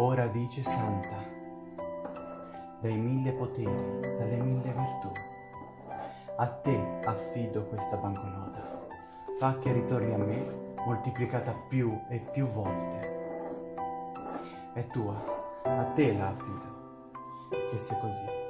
ora dice santa, dai mille poteri, dalle mille virtù. A te affido questa banconota, fa che ritorni a me moltiplicata più e più volte. È tua, a te la affido, che sia così.